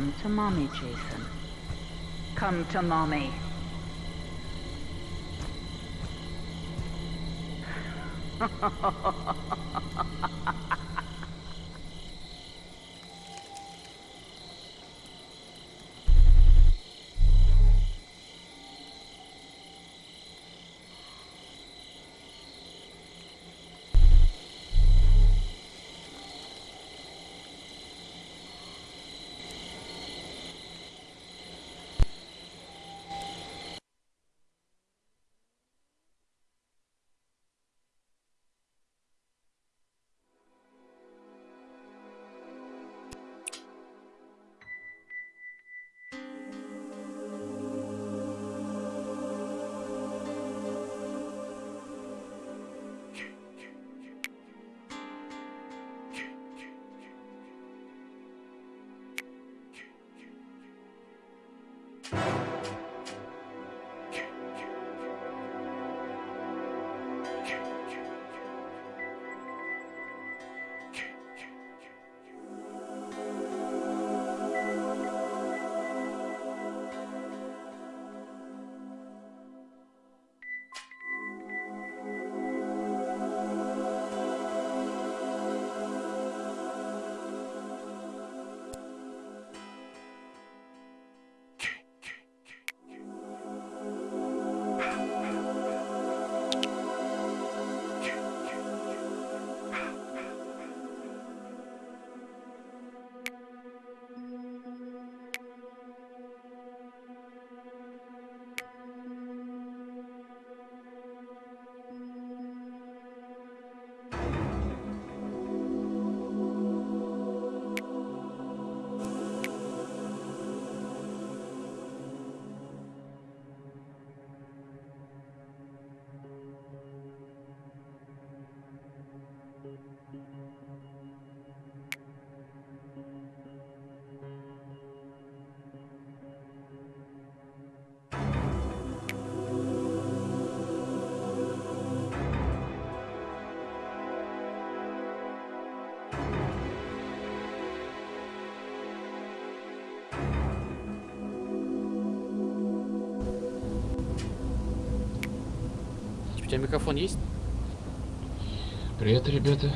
Come to mommy, Jason. Come to mommy. У тебя микрофон есть? Привет, ребята.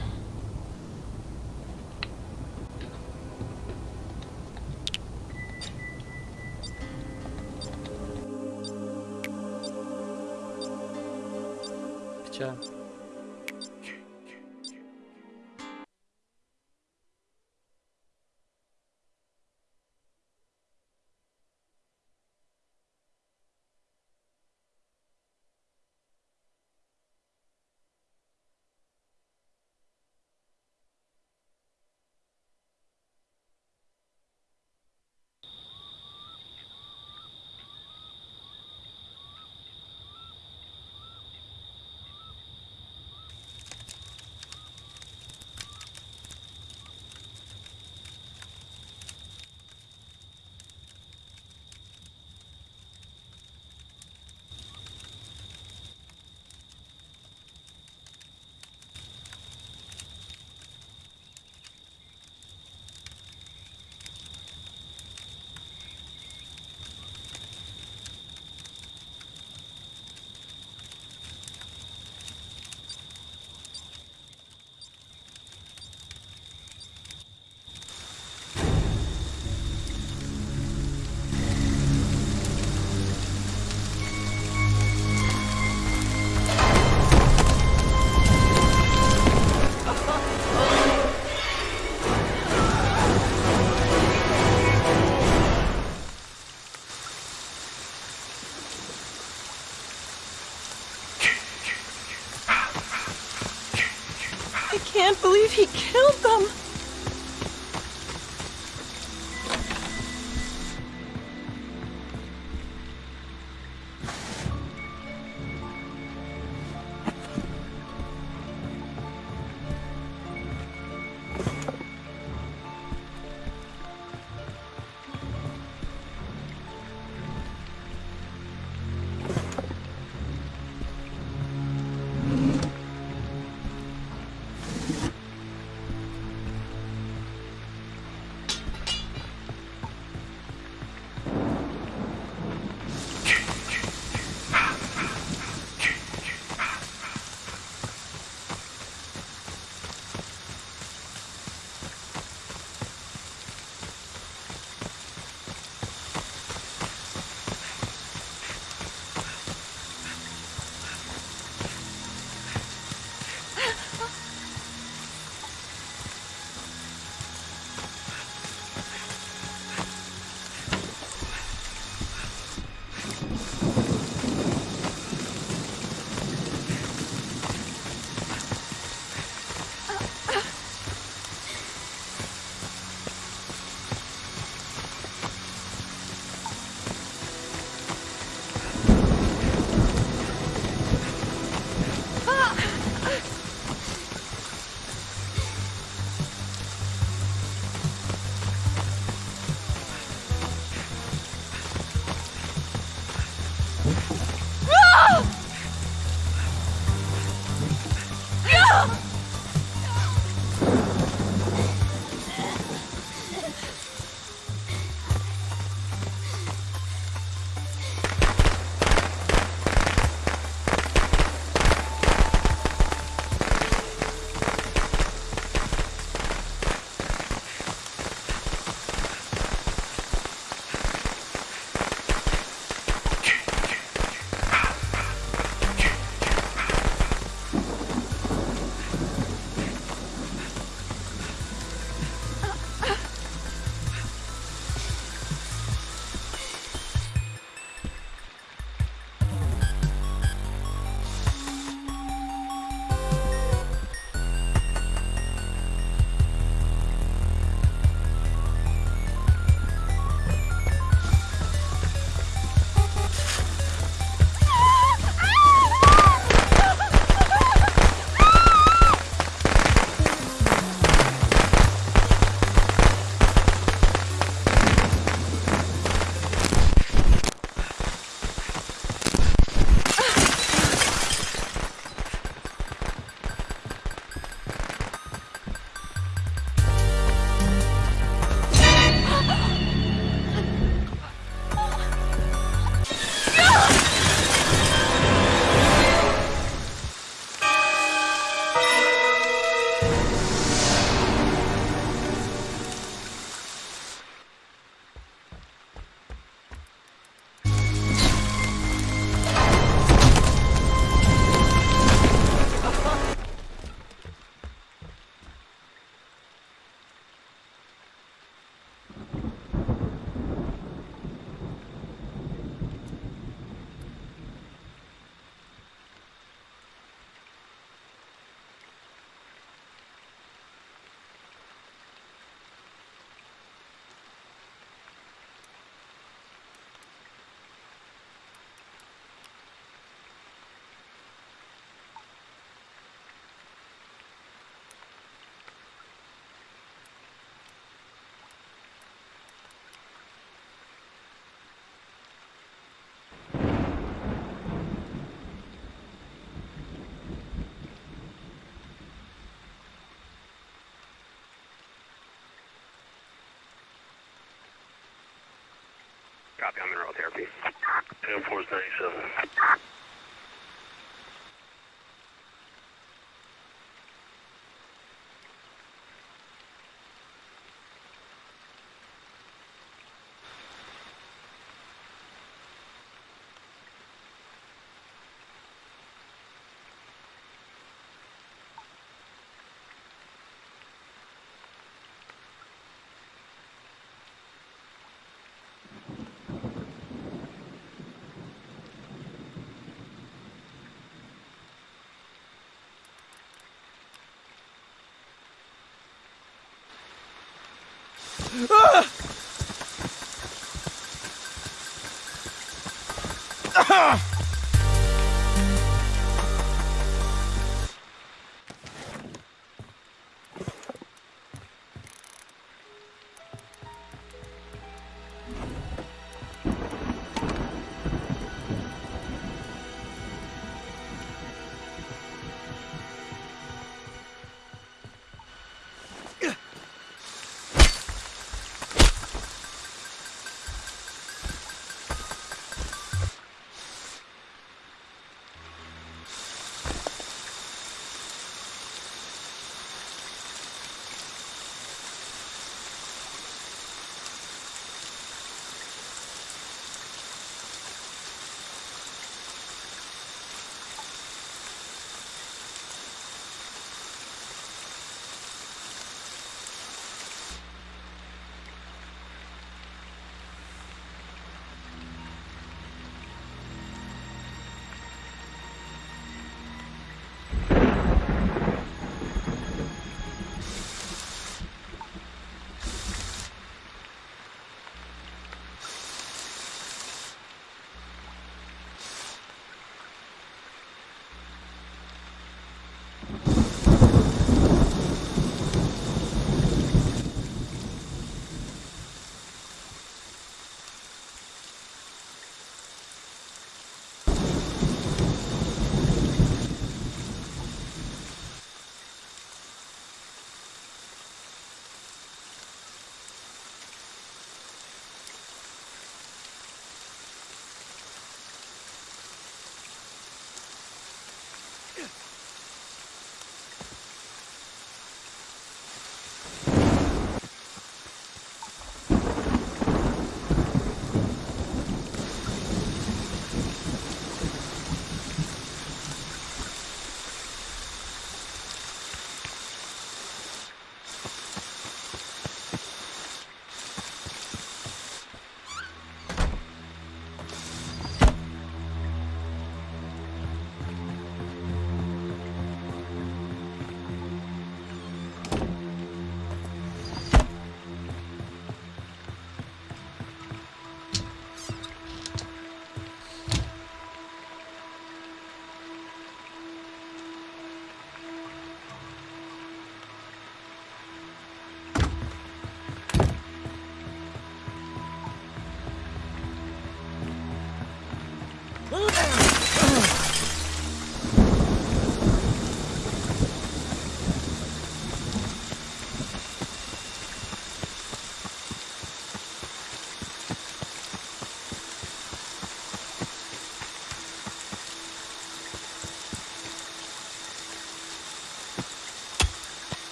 Copy, I'm in royal therapy.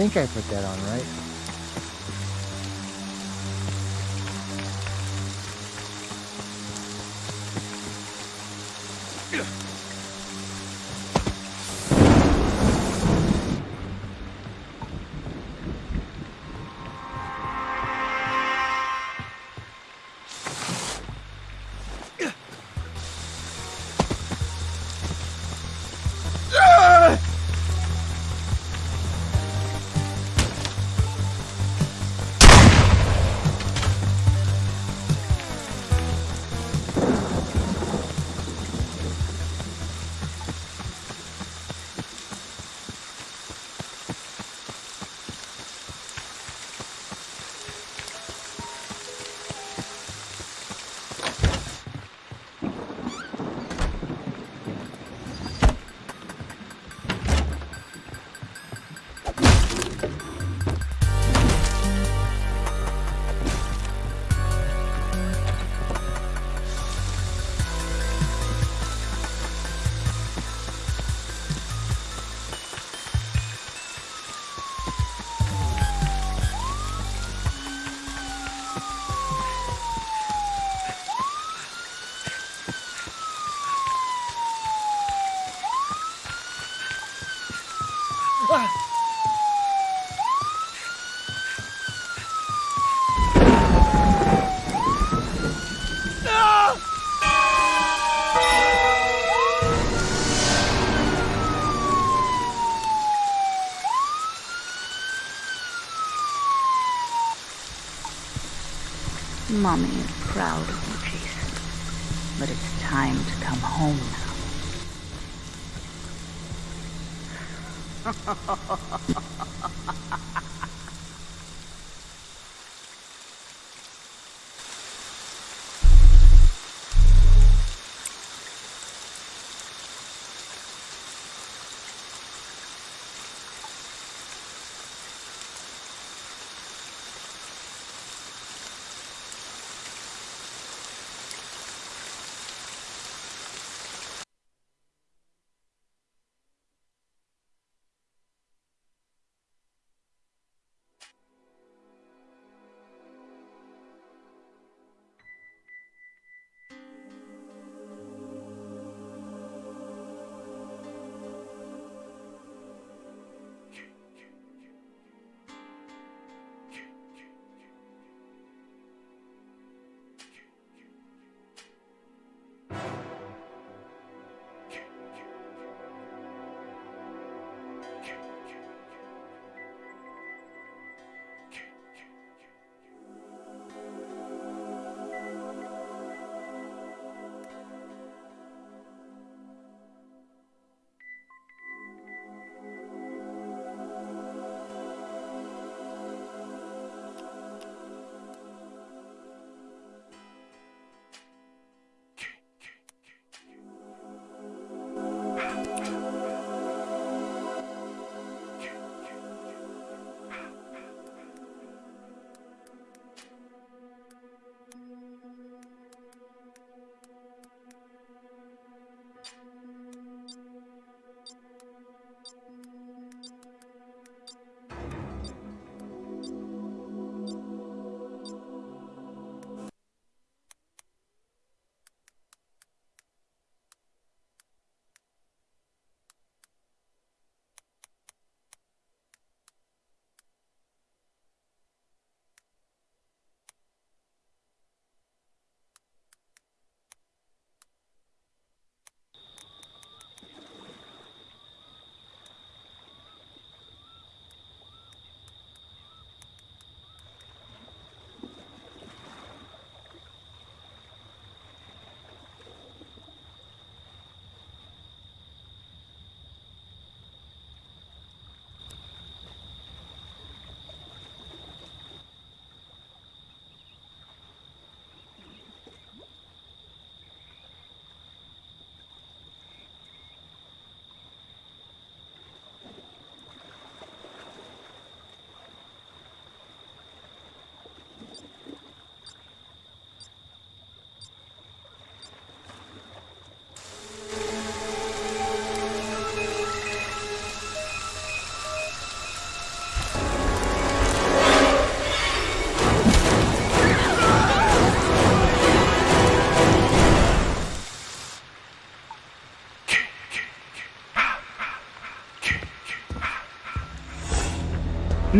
Think I put that on right. Proud of you, Jason. But it's time to come home now.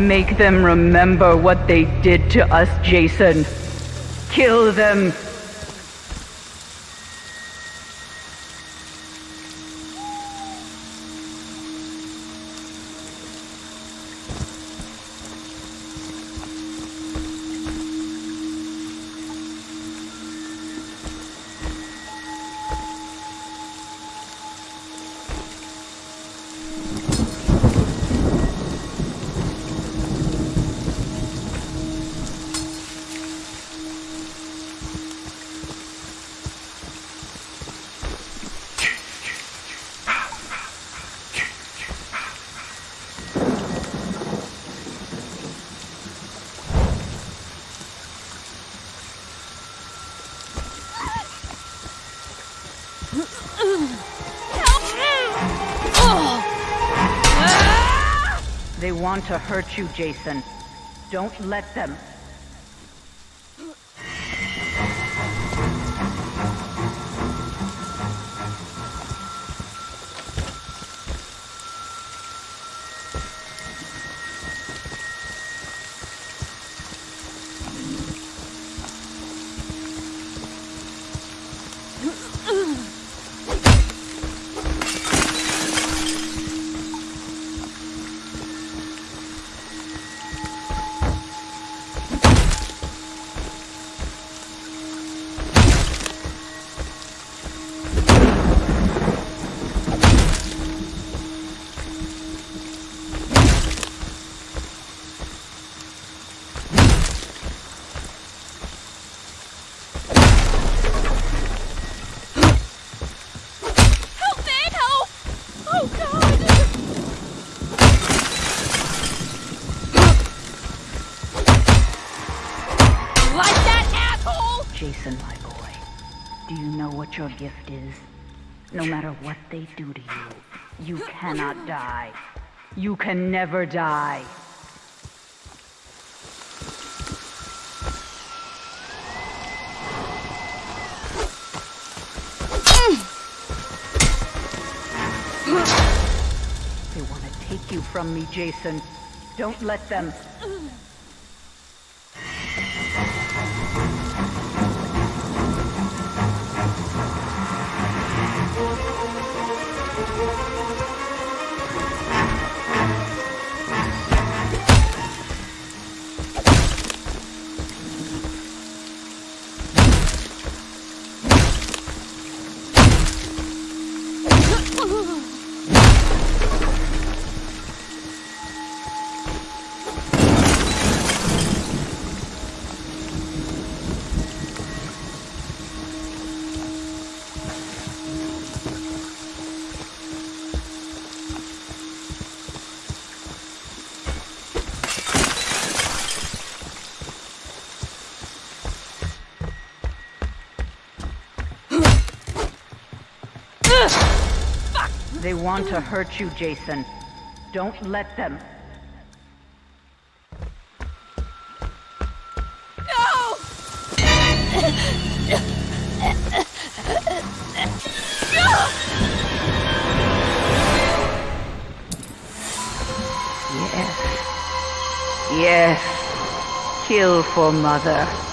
Make them remember what they did to us, Jason. Kill them. Want to hurt you, Jason. Don't let them. They do to you, you cannot die. You can never die. They want to take you from me, Jason. Don't let them. They want to hurt you, Jason. Don't let them. No! Yes. Yes. Kill for mother.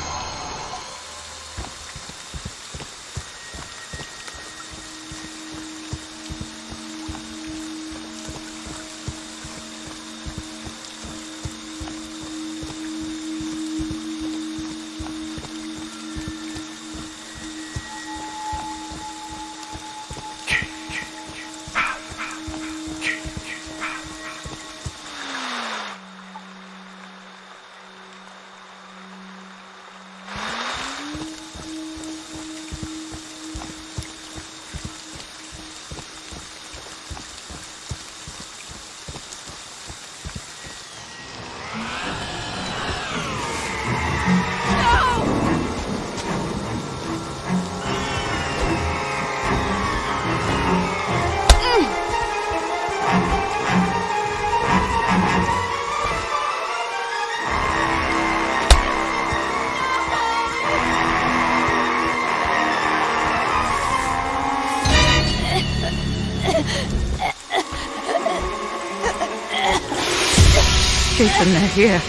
Here.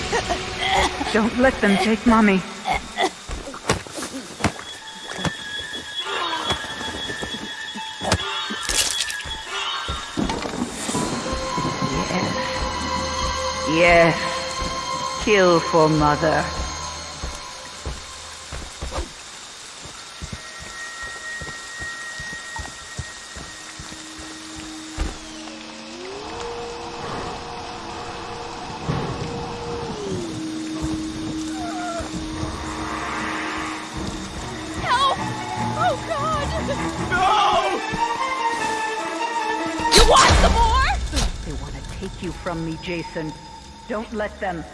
Don't let them take Mommy. Yes. Yes. Kill for Mother. Jason. Don't let them.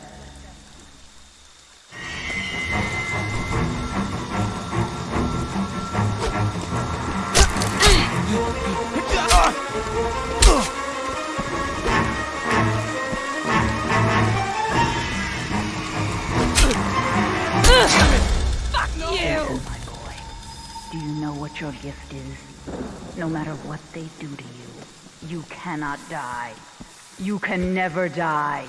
Do you know what your gift is? No matter what they do to you, you cannot die. You can never die.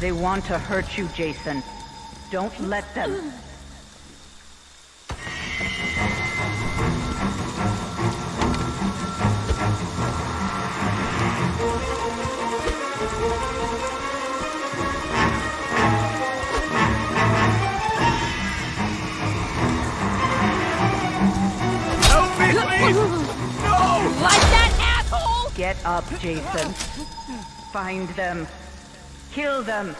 They want to hurt you, Jason. Don't let them. Up, Jason. Find them. Kill them.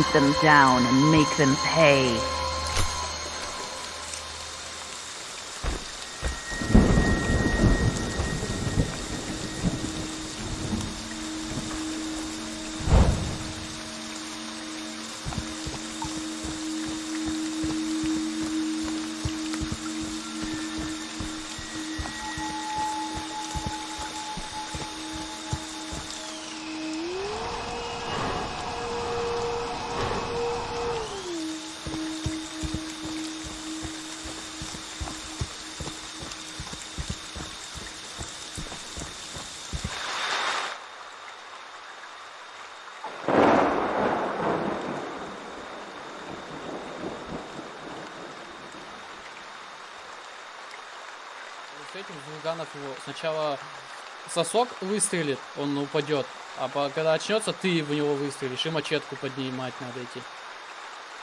Hunt them down and make them pay. Сначала сосок выстрелит, он упадет, а когда очнется, ты в него выстрелишь, и мачетку поднимать надо идти.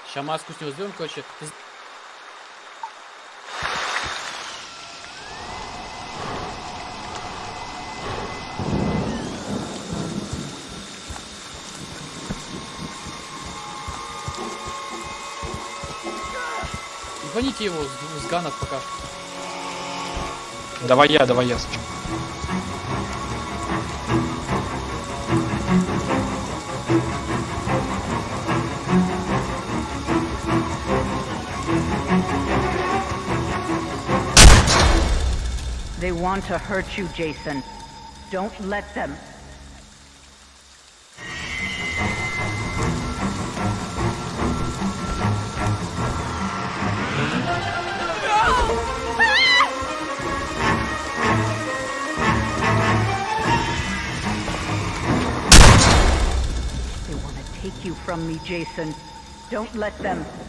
Сейчас маску с него сделаем, короче. Ты з- Ебаните его с, с ганов пока что. Давай я, давай я сначала. They want to hurt you, Jason. Don't let them. From me, Jason. Don't let them.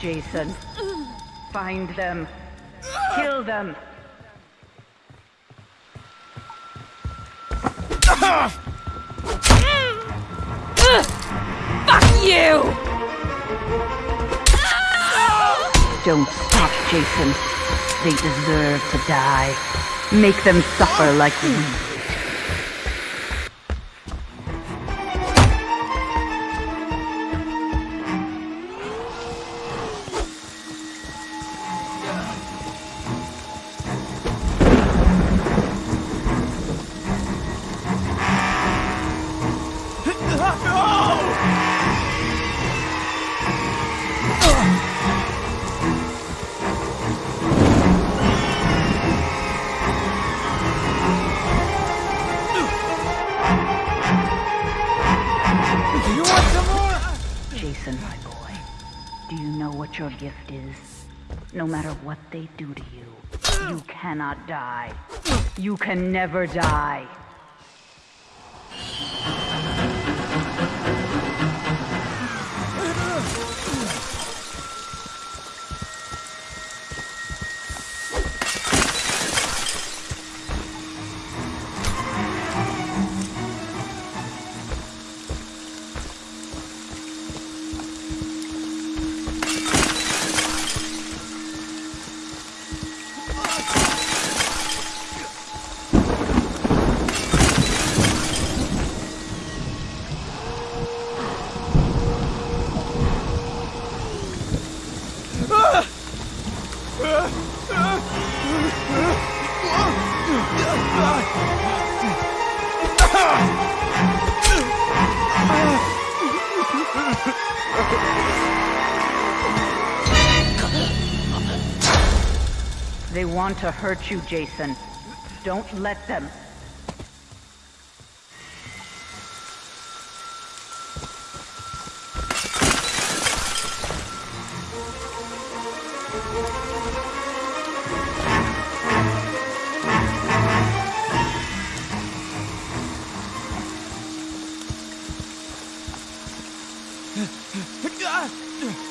Jason. Find them. Kill them. Fuck you! Don't stop, Jason. They deserve to die. Make them suffer like we. What they do to you, you cannot die. You can never die. to hurt you, Jason. Don't let them.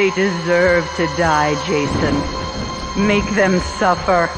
They deserve to die, Jason. Make them suffer.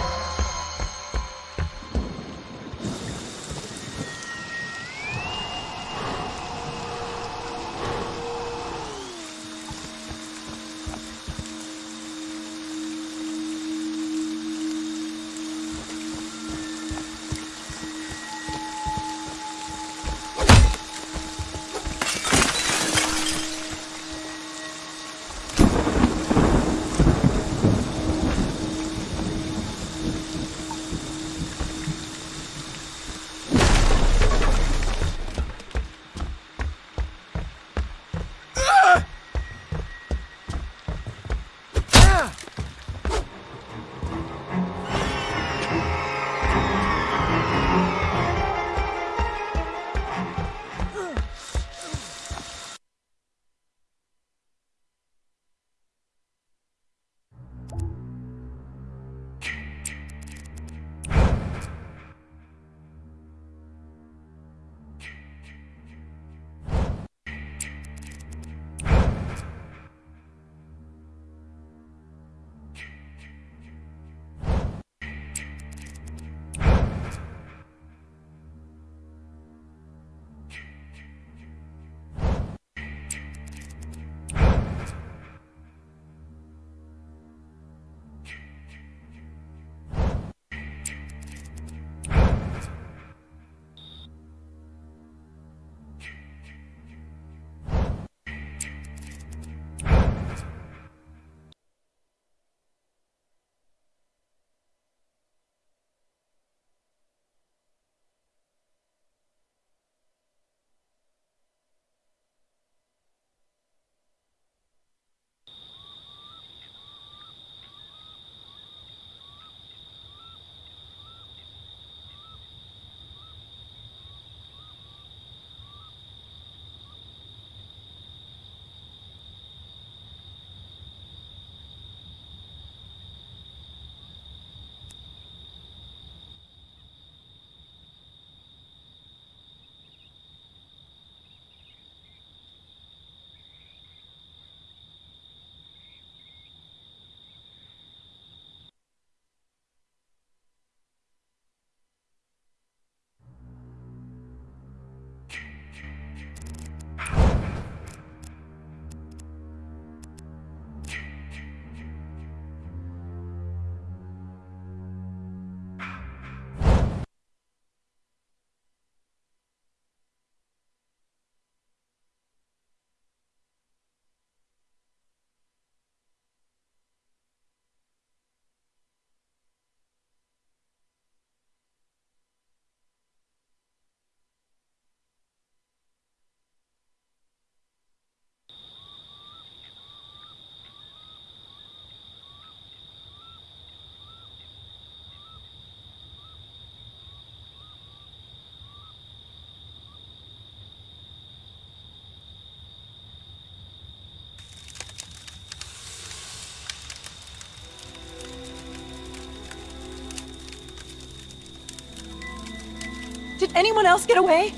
Anyone else get away?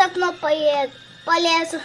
окно поеду, полезу.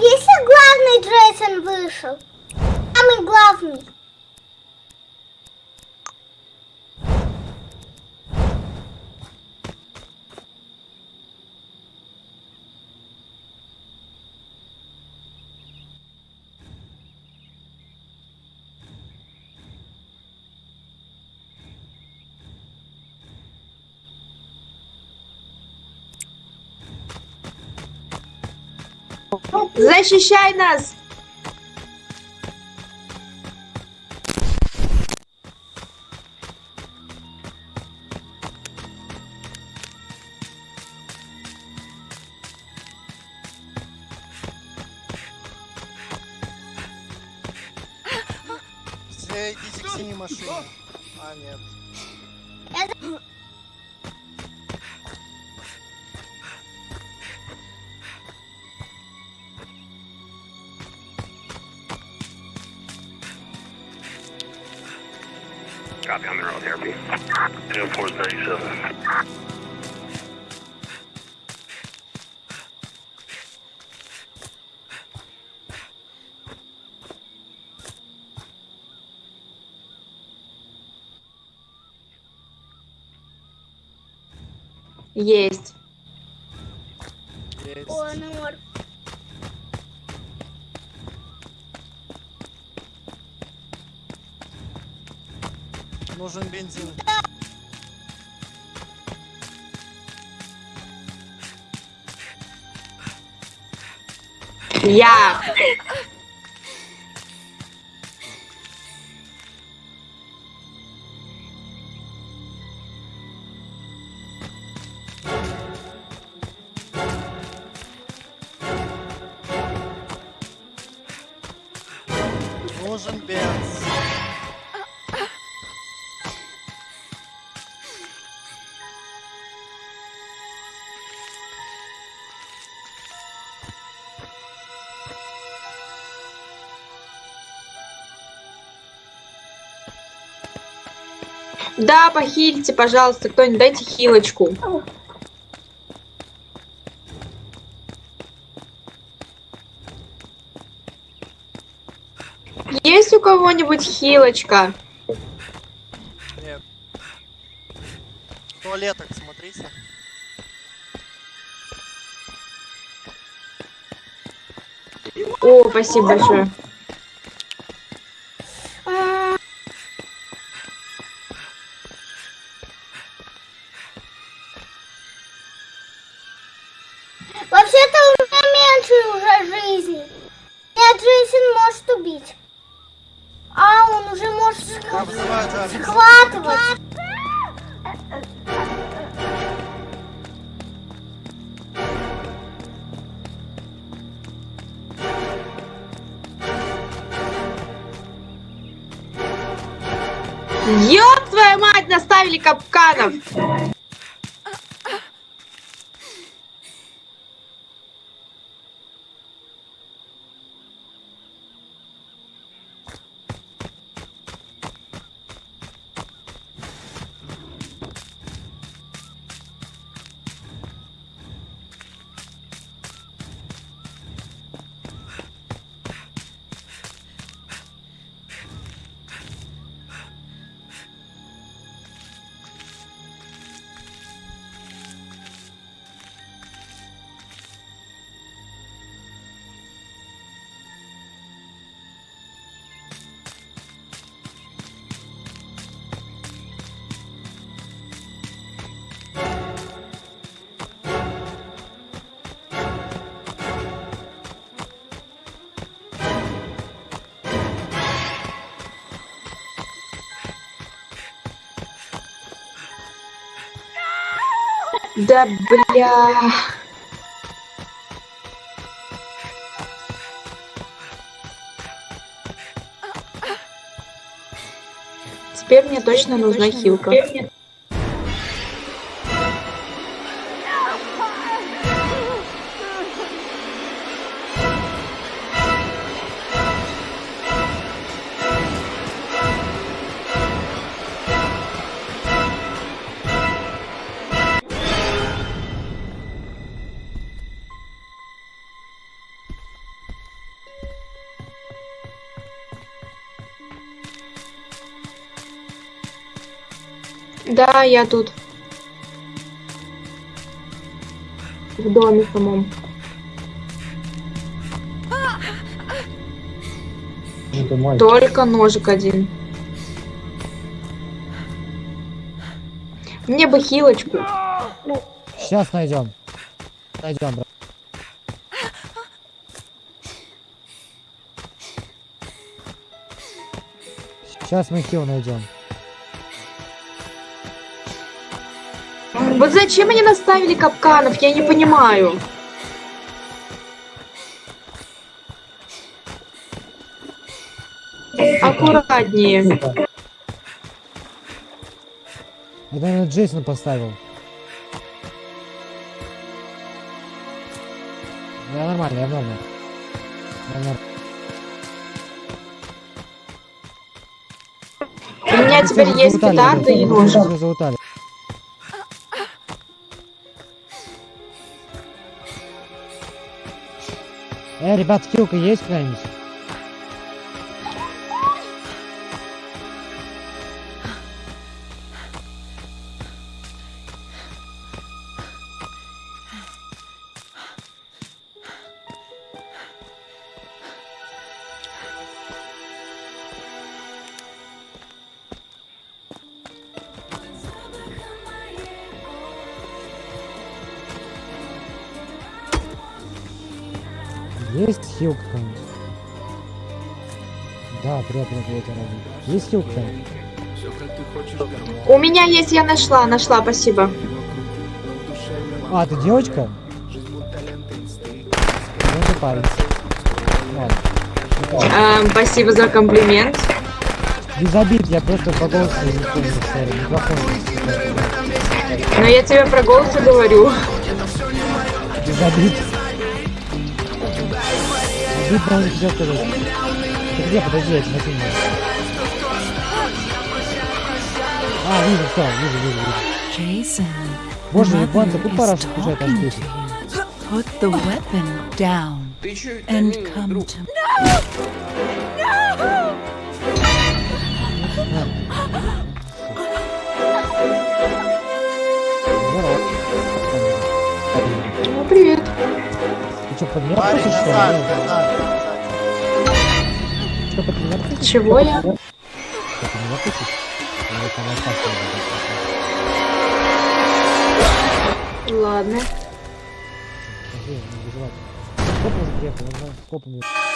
если главный Джейсон вышел? Самый главный. Защищай нас! Есть. Есть. О, Нор. Нужен бензин. Я. Yeah. нужен Бенс. Да, похилите, пожалуйста, кто-нибудь, дайте хилочку. кого-нибудь хилочка? Нет. В смотрите. О, спасибо большое. Да бля. Теперь мне точно нужна хилка. Да, я тут. В доме самом. Только ножик один. Мне бы хилочку. Сейчас найдем. Найдем, брат. Сейчас мы хил найдем. Вот зачем они наставили капканов, я не понимаю. Аккуратнее. Это, наверное, Джейсон поставил. Я нормально, я нормально. Я норм- У меня теперь есть петарды и ребят, ребят, хилка есть какая-нибудь? Есть какая-нибудь? У меня есть, я нашла, нашла, спасибо. А, ты девочка? Ну, парень. Эм, спасибо за комплимент. Без обид, я просто по голосу не помню. Но я тебе про голос говорю. Без обид. Обидно все сказать. Ты где, подожди, я тебя А, вижу, все, вижу, вижу, вижу. Jason, Боже, Mother японцы, тут пора аж talking здесь. Put the weapon down and come to Здорово. Ну, привет. Ты что, под меня просишь, что ли? Что, под меня просишь? Чего я? Что, под меня просишь? Ладно. Подожди, не переживай. Скоп уже приехал, он.